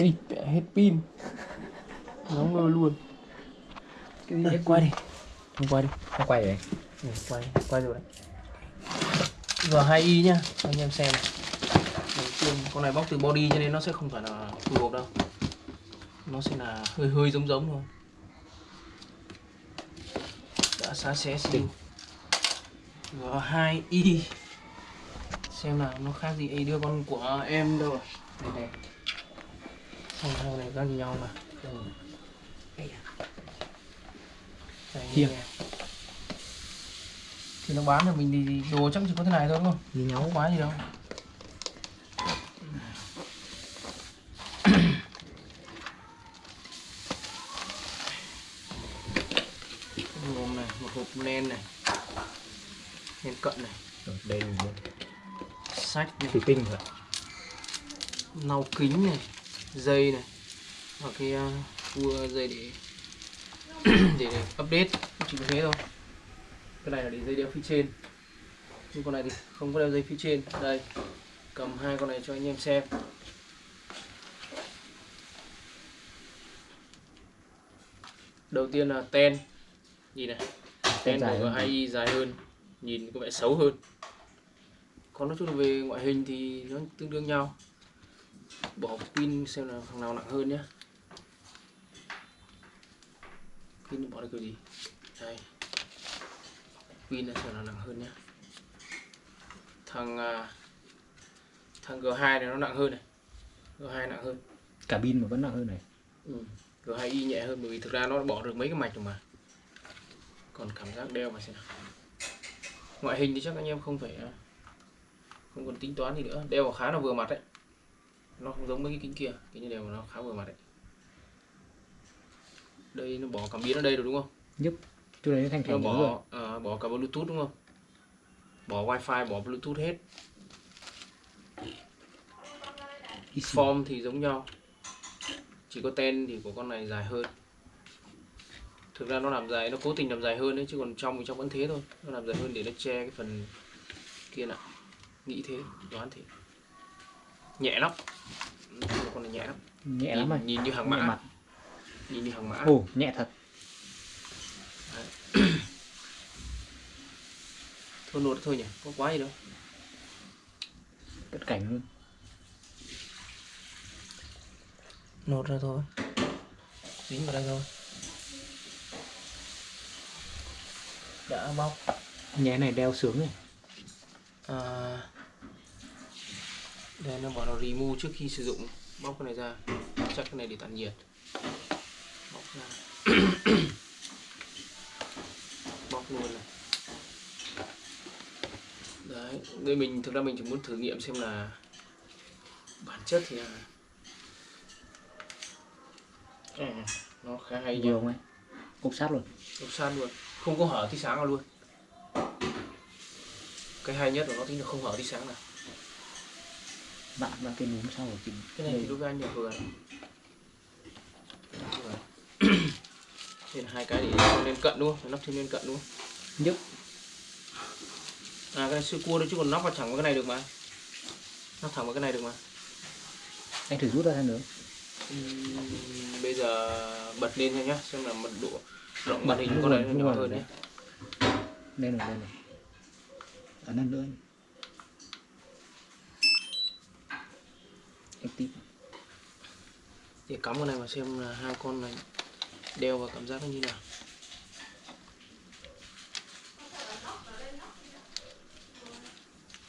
Ê, hết pin. Nó ngơ luôn. Cái gì? Quay đi. Không quay đi. Không quay rồi. Ừ, Quay, quay rồi đấy. G2i nhá. Anh em xem. Đầu tiên con này bóc từ body cho nên nó sẽ không phải là phù hợp đâu. Nó sẽ là hơi hơi giống giống thôi. Đã xá xé xíu. G2i Xem nào nó khác gì Ê đưa con của em đâu. Rồi Đây này Không thằng này gì nhau mà. Đây à. Đây. Thì nó bán cho mình thì đồ chắc chỉ có thế này thôi đúng không? nhau Không quá gì đâu. Gồm này, một hộp nen này Nen cận này. Đây là một Sách này, thủy tinh rồi lau kính này Dây này Và cái uh, cua dây để để, update. Chỉ có thế thôi. Cái này là để dây đeo phía trên. Nhưng con này thì không có đeo dây phía trên. Đây cầm hai con này cho anh em xem. Đầu tiên là ten. Nhìn này ten của hơn. 2i dài hơn. Nhìn có vẻ xấu hơn. Còn nói chung về ngoại hình thì nó tương đương nhau bỏ pin xem là thằng nào nặng hơn nhé pin bỏ được kiểu gì? Đây. Pin là xem là nặng hơn nhé thằng à, thằng G2 này nó nặng hơn này. G2 nặng hơn. Cả pin mà vẫn nặng hơn này. Ừ. G2i nhẹ hơn bởi vì thực ra nó bỏ được mấy cái mạch rồi mà. Còn cảm giác đeo mà xem nào. Ngoại hình thì chắc anh em không phải à, không còn tính toán gì nữa. Đeo khá là vừa mặt đấy nó không giống mấy cái kính kia cái như đeo mà nó khá vừa mặt đấy. Đây nó bỏ cảm biến ở đây rồi đúng không? Giúp chỗ đấy nó thành nó thành rồi. bỏ à, bỏ cả bluetooth đúng không? Bỏ wifi bỏ bluetooth hết. Form thì giống nhau. Chỉ có ten thì của con này dài hơn. Thực ra nó làm dài nó cố tình làm dài hơn đấy chứ còn trong thì trong vẫn thế thôi. Nó làm dài hơn để nó che cái phần kia lại nghĩ thế đoán thế nhẹ lắm. Con này nhẹ lắm. Nhẹ lắm nhìn, rồi nhìn như hàng mã. mặt. Nhìn như hàng mã. Ồ nhẹ thật. Thôi nốt thôi nhỉ có quá gì đâu. Cận cảnh luôn. Nốt ra thôi. Dính vào đây thôi. Đã bóc. Nhẹ này đeo sướng này. À, đây nó bảo nó remove trước khi sử dụng bóc cái này ra. Chắc cái này để tản nhiệt. Bóc ra. Bóc luôn này. Đấy đây mình thực ra mình chỉ muốn thử nghiệm xem là bản chất thì là à, nó khá hay không ấy? Cục sát luôn. Đục san luôn. Không có hở tí sáng nào luôn. Cái hay nhất của nó chính là không hở tí sáng nào bạn và cái núm sau của chị cái này thì với anh là vừa. Trên hai cái để lên cận đúng không? Nắp thêm lên cận đúng không? Giúp à cái này siêu cua đấy chứ còn nắp vào thẳng vào cái này được mà. Nắp thẳng vào cái này được mà. Anh thử rút ra xem nữa Ừm, bây giờ bật lên xem nhá xem là mật độ rộng màn hình Lúc con này rồi, nó lúc nhỏ rồi. hơn nhé đây này đây này. Ấn lần nữa anh tiếp để cắm con này mà xem là hai con này đeo vào cảm giác nó như nào.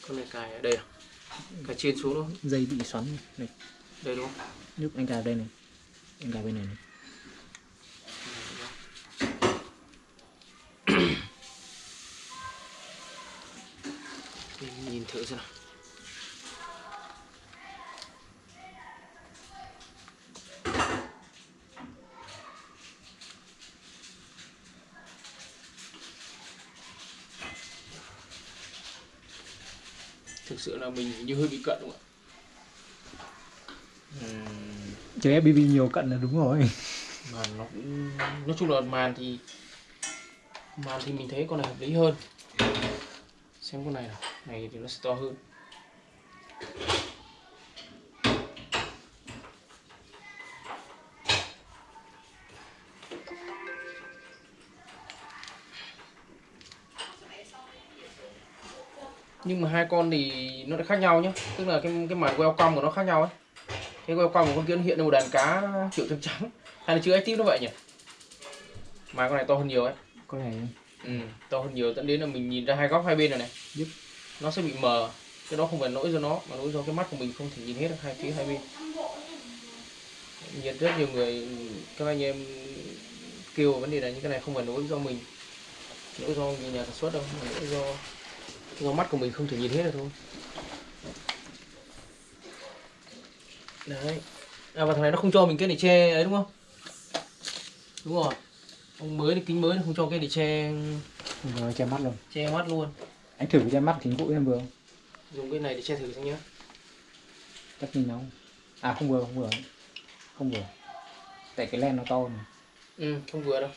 Con này cài ở đây à? Cài trên xuống không? Dây bị xoắn này. Đây. Đúng không? Giúp anh cài đây này. Anh cài bên này này. Nhìn thử xem nào thực sự là mình như hơi bị cận đúng không ạ? Chơi FPV nhiều cận là đúng rồi. Màn nó cũng nói chung là màn thì màn thì mình thấy con này hợp lý hơn. Xem con này nào này thì nó sẽ to hơn nhưng mà hai con thì nó lại khác nhau nhá. Tức là cái cái màn welcome của nó khác nhau ấy. Cái welcome của con kia nó hiện lên một đàn cá kiểu trắng trắng. Hay là chữ active nó vậy nhỉ? Mà con này to hơn nhiều ấy. Có này ừ, to hơn nhiều dẫn đến là mình nhìn ra hai góc hai bên này này. Giúp. nó sẽ bị mờ. Cái đó không phải lỗi do nó mà lỗi do cái mắt của mình không thể nhìn hết được hai phía hai bên. Nhiệt rất nhiều người các anh em kêu vấn đề này những cái này không phải lỗi do mình. Lỗi do nhà sản xuất đâu mà lỗi do do mắt của mình không thể nhìn hết được thôi. Đấy. À và thằng này nó không cho mình cái để che ấy đúng không? Đúng rồi. Ông mới thì kính mới không cho cái để che rồi che mắt luôn. che mắt luôn. Anh thử che mắt kính cũ em vừa không? dùng cái này để che thử xem nhé chắc nhìn nó không? à không vừa không vừa. Không vừa. Tại cái len nó to này ừ không vừa đâu.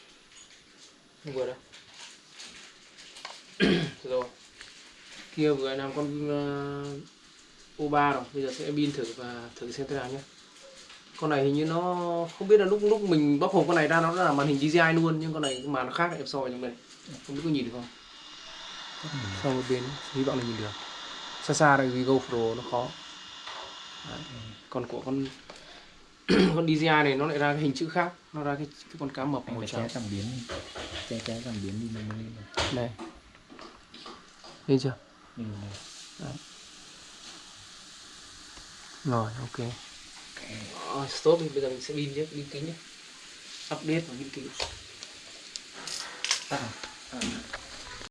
Không vừa đâu. Rồi kia vừa làm con uh, O3 rồi. Bây giờ sẽ pin thử và thử xem thế nào nhé. Con này hình như nó không biết là lúc lúc mình bóc hộp con này ra nó là màn hình GDI luôn nhưng con này cái màn nó khác em soi trong đây. Không biết có nhìn được không? Sau một bên hy vọng là nhìn được. Xa xa đây vì GoPro nó khó. Đấy. còn của con con DJI này nó lại ra cái hình chữ khác nó ra cái, cái con cá mập màu trắng. che cảm biến che che cảm biến đi nó mới lên này lên chưa Nhìn này. rồi ok Ờ, stop đi bây giờ mình sẽ pin nhé pin kính nhé update và pin kính tắt rồi.